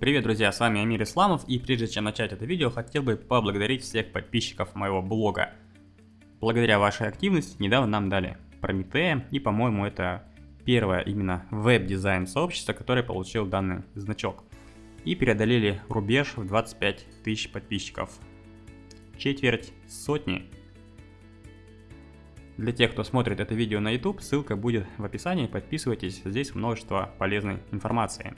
Привет, друзья, с вами Амир Исламов, и прежде чем начать это видео, хотел бы поблагодарить всех подписчиков моего блога. Благодаря вашей активности недавно нам дали Прометея, и, по-моему, это первое именно веб-дизайн сообщество, которое получил данный значок. И преодолели рубеж в 25 тысяч подписчиков. Четверть сотни. Для тех, кто смотрит это видео на YouTube, ссылка будет в описании, подписывайтесь, здесь множество полезной информации.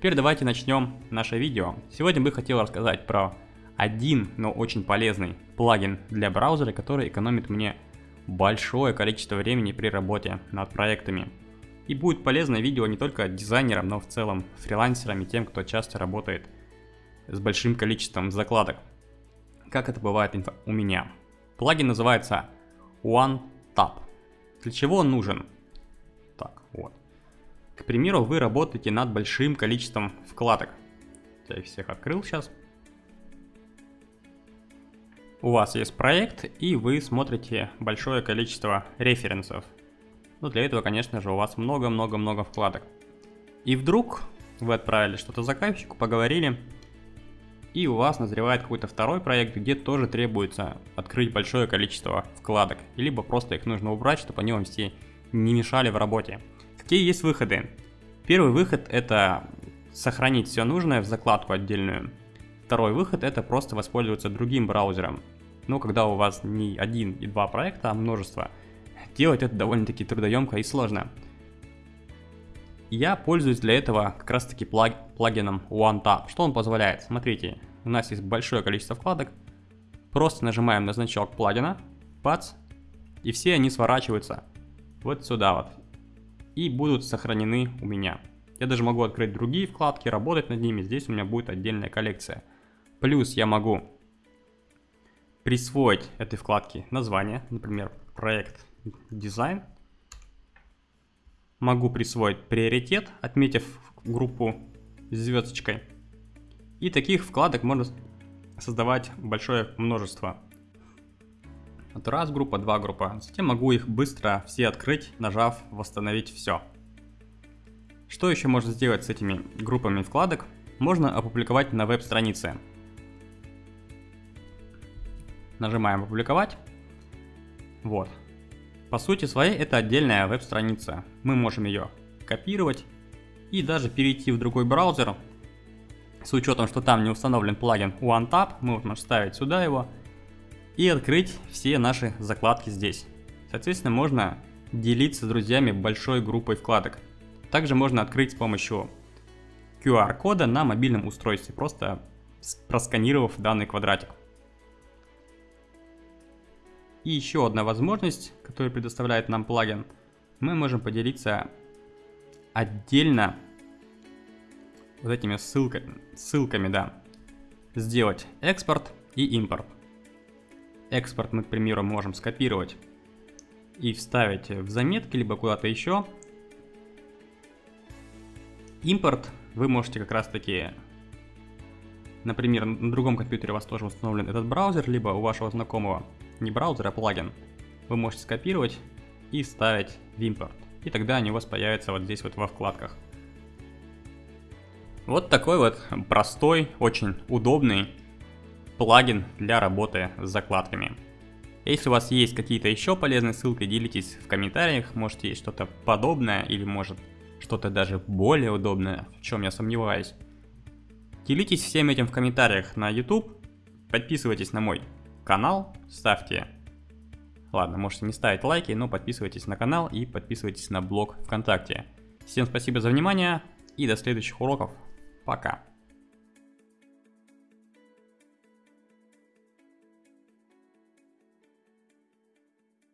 Теперь давайте начнем наше видео. Сегодня бы хотел рассказать про один, но очень полезный плагин для браузера, который экономит мне большое количество времени при работе над проектами. И будет полезное видео не только дизайнерам, но в целом фрилансерам и тем, кто часто работает с большим количеством закладок. Как это бывает у меня. Плагин называется OneTap. Для чего он нужен? Так, вот. К примеру, вы работаете над большим количеством вкладок. Я их всех открыл сейчас. У вас есть проект, и вы смотрите большое количество референсов. Ну, для этого, конечно же, у вас много-много-много вкладок. И вдруг вы отправили что-то заказчику, поговорили, и у вас назревает какой-то второй проект, где тоже требуется открыть большое количество вкладок, либо просто их нужно убрать, чтобы они вам все не мешали в работе. Какие есть выходы? Первый выход это сохранить все нужное в закладку отдельную. Второй выход это просто воспользоваться другим браузером. Но когда у вас не один и два проекта, а множество, делать это довольно-таки трудоемко и сложно. Я пользуюсь для этого как раз таки плаг плагином OneTap. Что он позволяет? Смотрите, у нас есть большое количество вкладок. Просто нажимаем на значок плагина, бац, и все они сворачиваются вот сюда вот и будут сохранены у меня. Я даже могу открыть другие вкладки, работать над ними, здесь у меня будет отдельная коллекция. Плюс я могу присвоить этой вкладке название, например, проект дизайн. Могу присвоить приоритет, отметив группу звездочкой. И таких вкладок можно создавать большое множество. Вот раз группа, два группа. Затем могу их быстро все открыть, нажав восстановить все. Что еще можно сделать с этими группами вкладок? Можно опубликовать на веб-странице. Нажимаем опубликовать. Вот. По сути своей это отдельная веб-страница. Мы можем ее копировать и даже перейти в другой браузер. С учетом, что там не установлен плагин OneTap, мы можем вставить сюда его и открыть все наши закладки здесь. Соответственно, можно делиться с друзьями большой группой вкладок. Также можно открыть с помощью QR-кода на мобильном устройстве, просто просканировав данный квадратик. И еще одна возможность, которую предоставляет нам плагин, мы можем поделиться отдельно вот этими ссылками, ссылками, да, сделать экспорт и импорт. Экспорт мы, к примеру, можем скопировать и вставить в заметки, либо куда-то еще. Импорт вы можете как раз таки, например, на другом компьютере у вас тоже установлен этот браузер, либо у вашего знакомого не браузер, а плагин. Вы можете скопировать и вставить в импорт. И тогда они у вас появятся вот здесь вот во вкладках. Вот такой вот простой, очень удобный плагин для работы с закладками. Если у вас есть какие-то еще полезные ссылки, делитесь в комментариях, может есть что-то подобное или может что-то даже более удобное, в чем я сомневаюсь. Делитесь всем этим в комментариях на YouTube, подписывайтесь на мой канал, ставьте... Ладно, можете не ставить лайки, но подписывайтесь на канал и подписывайтесь на блог ВКонтакте. Всем спасибо за внимание и до следующих уроков. Пока.